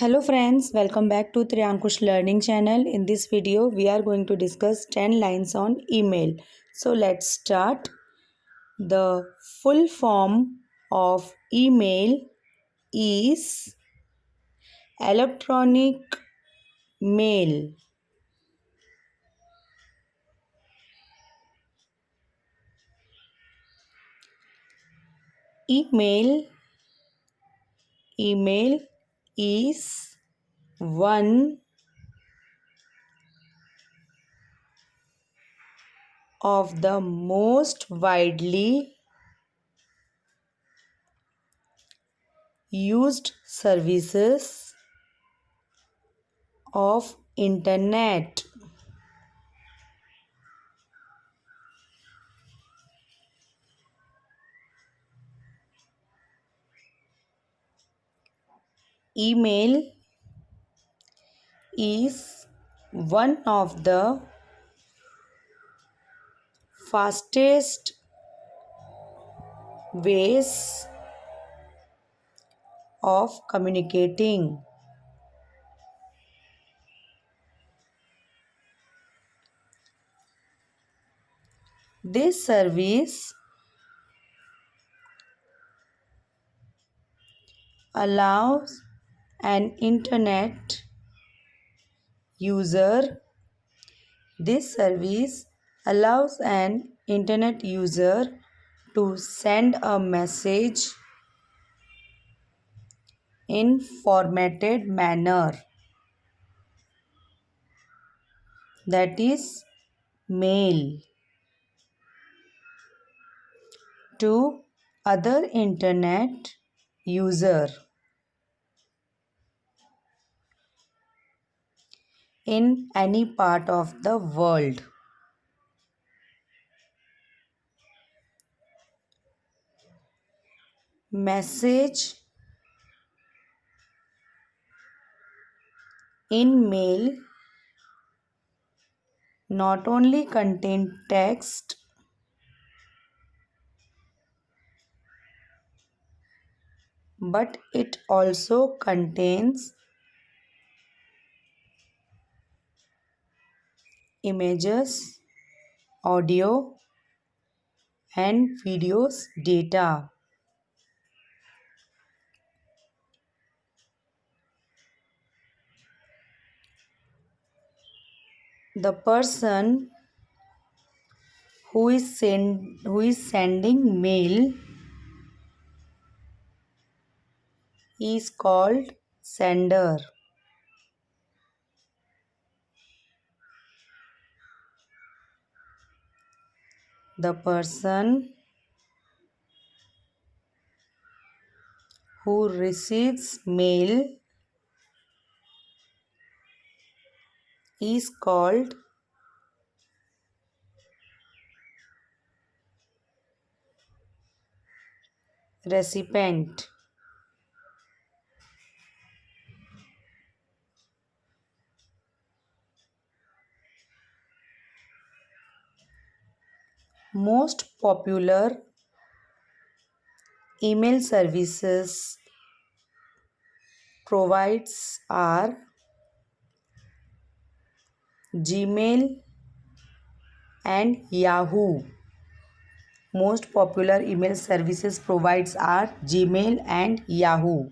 Hello friends, welcome back to Triankush Learning channel. In this video, we are going to discuss 10 lines on email. So let's start. The full form of email is electronic mail. Email email is one. Of the most widely used services of internet email is one of the fastest ways of communicating. This service allows an internet user. This service allows an internet user to send a message in formatted manner. That is mail to other internet user in any part of the world. Message in mail not only contain text but it also contains images, audio, and videos data. The person who is send who is sending mail is called sender. The person who receives mail is called recipient. Most popular email services provides are Gmail and Yahoo. Most popular email services provides are Gmail and Yahoo.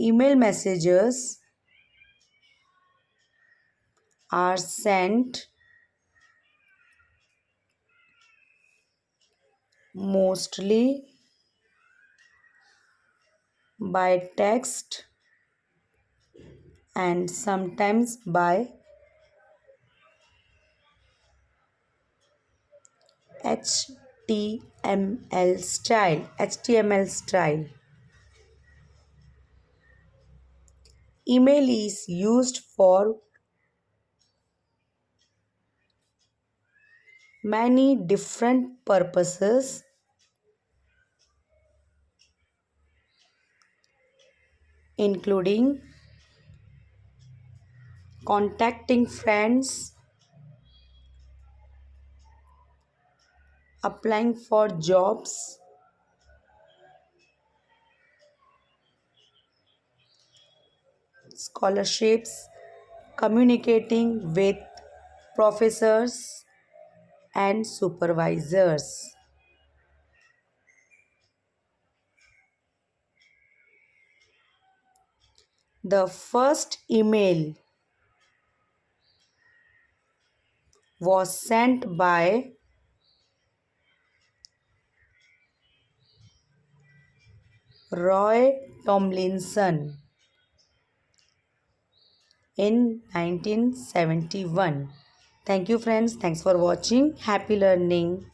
Email messages are sent mostly by text and sometimes by HTML style HTML style. Email is used for many different purposes including contacting friends applying for jobs scholarships, communicating with professors and supervisors. The first email was sent by Roy Tomlinson in 1971. Thank you friends. Thanks for watching. Happy learning.